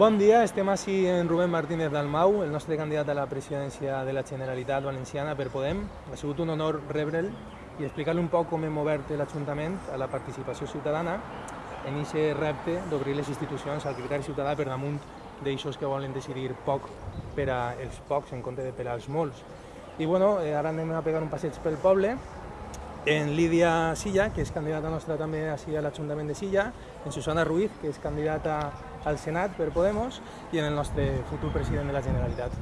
Bon dia, estem així en Rubén Martínez Dalmau, el nostre candidat a la presidència de la Generalitat Valenciana per Podem. Ha sigut un honor rebre'l i explicar-li un poc com hem obert l'Ajuntament a la participació ciutadana en aquest repte d'obrir les institucions al criteri ciutadà per damunt d'aixòs que volen decidir poc per als pocs en compte de per als molts. I bueno, eh, ara anem a pegar un passeig pel poble en Lídia Silla, que és candidata nostra també així a l'Ajuntament de Silla, en Susana Ruiz, que és candidata al Senat per Podemos, i en el nostre futur president de la Generalitat.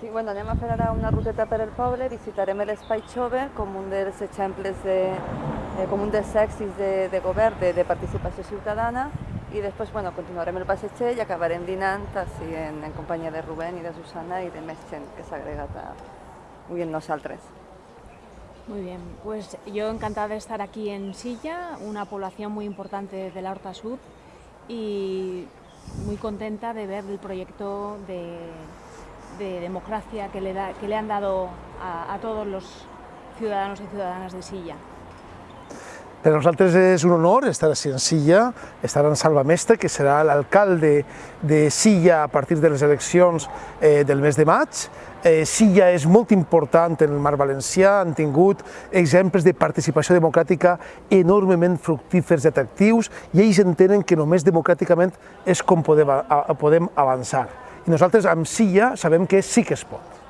Sí, bueno, anem a fer ara una ruteta per el poble, visitarem l'Espai Jove com un dels exemples, de, eh, com un dels èxits de, de govern de, de participació ciutadana i després bueno, continuarem el passeig i acabarem dinant així en, en companyia de Rubén i de Susana i de més gent que s'ha agregat avui amb nosaltres. Muy bien, pues yo encantada de estar aquí en Silla, una población muy importante de la Horta Sur y muy contenta de ver el proyecto de, de democracia que le, han dado a todos los ciudadanos y ciudadanas de Silla. Per nosaltres és un honor estar a en Silla, estar en Salva Mestre, que serà l'alcalde de Silla a partir de les eleccions eh, del mes de maig. Eh, Silla és molt important en el mar valencià, han tingut exemples de participació democràtica enormement fructífers i atractius i ells entenen que només democràticament és com podem, a, podem avançar. I nosaltres amb Silla sabem que sí que es pot.